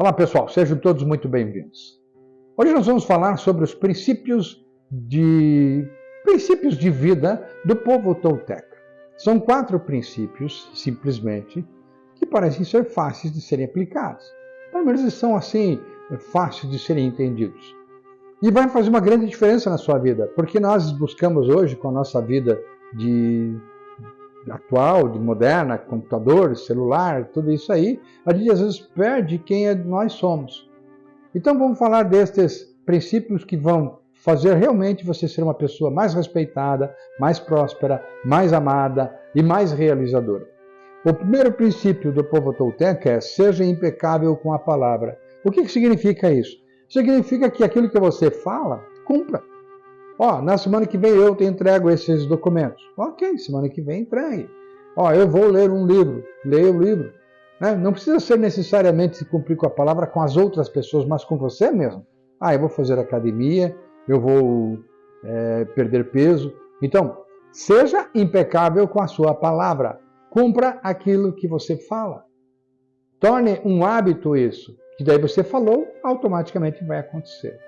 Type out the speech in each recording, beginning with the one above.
Olá pessoal, sejam todos muito bem-vindos. Hoje nós vamos falar sobre os princípios de, princípios de vida do povo tolteca. São quatro princípios, simplesmente, que parecem ser fáceis de serem aplicados. Pelo menos eles são assim, fáceis de serem entendidos. E vai fazer uma grande diferença na sua vida, porque nós buscamos hoje, com a nossa vida de atual, de moderna, computador, celular, tudo isso aí, a gente às vezes perde quem é, nós somos. Então vamos falar destes princípios que vão fazer realmente você ser uma pessoa mais respeitada, mais próspera, mais amada e mais realizadora. O primeiro princípio do povo tolteca é seja impecável com a palavra. O que, que significa isso? Significa que aquilo que você fala, cumpra. Ó, na semana que vem eu te entrego esses documentos. Ok, semana que vem entregue. Ó, eu vou ler um livro. Leia o livro. Né? Não precisa ser necessariamente se cumprir com a palavra com as outras pessoas, mas com você mesmo. Ah, eu vou fazer academia, eu vou é, perder peso. Então, seja impecável com a sua palavra. Cumpra aquilo que você fala. Torne um hábito isso, que daí você falou, automaticamente vai acontecer.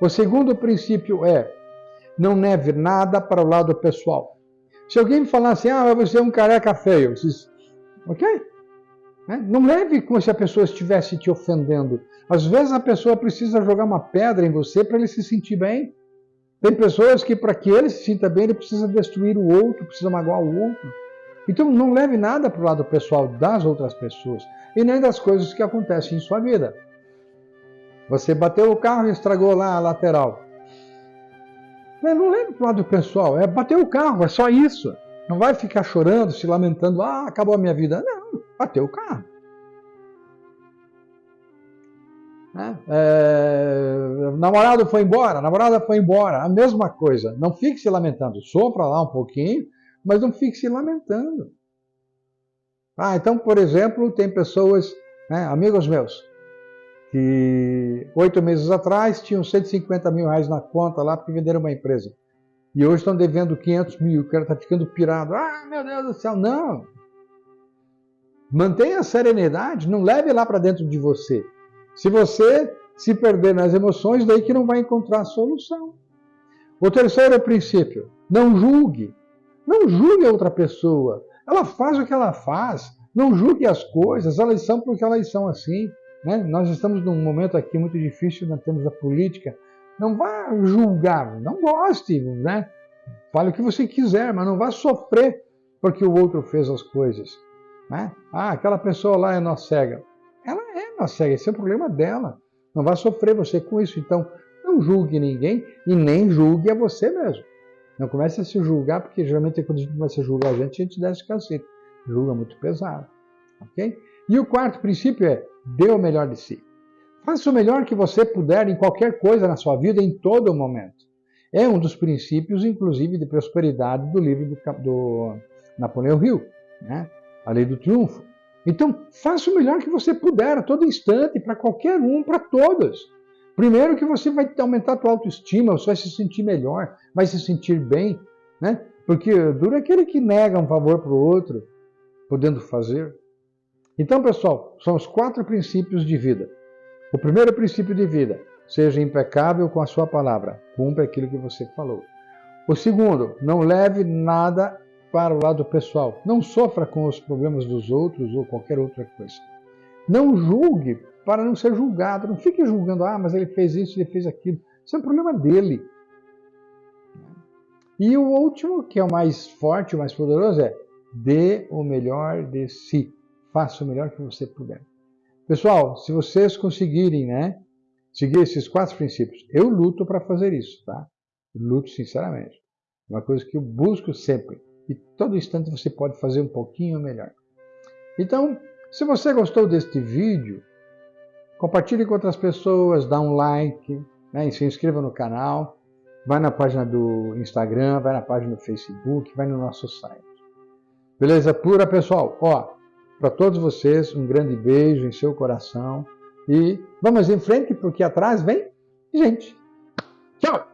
O segundo princípio é não leve nada para o lado pessoal. Se alguém me falar assim, ah, você é um careca feio, diz, ok? Né? Não leve como se a pessoa estivesse te ofendendo. Às vezes a pessoa precisa jogar uma pedra em você para ele se sentir bem. Tem pessoas que, para que ele se sinta bem, ele precisa destruir o outro, precisa magoar o outro. Então não leve nada para o lado pessoal das outras pessoas e nem das coisas que acontecem em sua vida. Você bateu o carro e estragou lá a lateral. Não leve para o lado pessoal, é bater o carro, é só isso. Não vai ficar chorando, se lamentando, ah, acabou a minha vida. Não, bateu o carro. Né? É, namorado foi embora, namorada foi embora, a mesma coisa. Não fique se lamentando, sopra lá um pouquinho, mas não fique se lamentando. Ah, então, por exemplo, tem pessoas, né, amigos meus, que oito meses atrás tinham 150 mil reais na conta lá porque venderam uma empresa. E hoje estão devendo 500 mil, o cara está ficando pirado. Ah, meu Deus do céu, não! Mantenha a serenidade, não leve lá para dentro de você. Se você se perder nas emoções, daí que não vai encontrar solução. O terceiro princípio, não julgue. Não julgue a outra pessoa. Ela faz o que ela faz. Não julgue as coisas, elas são porque elas são assim. Né? Nós estamos num momento aqui muito difícil na termos da política. Não vá julgar, não goste, né? Fale o que você quiser, mas não vá sofrer porque o outro fez as coisas. Né? Ah, aquela pessoa lá é nossa cega. Ela é nossa cega, esse é o problema dela. Não vá sofrer você com isso. Então, não julgue ninguém e nem julgue a você mesmo. Não comece a se julgar, porque geralmente quando a gente começa a julgar a gente, a gente desce cacete. Julga muito pesado. Ok? E o quarto princípio é dê o melhor de si. Faça o melhor que você puder em qualquer coisa na sua vida, em todo momento. É um dos princípios, inclusive, de prosperidade do livro do, do Napoleão Hill, né? a lei do triunfo. Então, faça o melhor que você puder a todo instante, para qualquer um, para todos. Primeiro que você vai aumentar a tua autoestima, você vai se sentir melhor, vai se sentir bem, né? Porque dura aquele que nega um favor para o outro, podendo fazer. Então, pessoal, são os quatro princípios de vida. O primeiro princípio de vida, seja impecável com a sua palavra, cumpra aquilo que você falou. O segundo, não leve nada para o lado pessoal. Não sofra com os problemas dos outros ou qualquer outra coisa. Não julgue para não ser julgado. Não fique julgando, ah, mas ele fez isso, ele fez aquilo. Isso é um problema dele. E o último, que é o mais forte, o mais poderoso, é dê o melhor de si faça o melhor que você puder. Pessoal, se vocês conseguirem, né, seguir esses quatro princípios, eu luto para fazer isso, tá? luto sinceramente. É uma coisa que eu busco sempre. E todo instante você pode fazer um pouquinho melhor. Então, se você gostou deste vídeo, compartilhe com outras pessoas, dá um like, né, se inscreva no canal, vai na página do Instagram, vai na página do Facebook, vai no nosso site. Beleza pura, pessoal? Ó, para todos vocês, um grande beijo em seu coração e vamos em frente porque atrás vem gente. Tchau!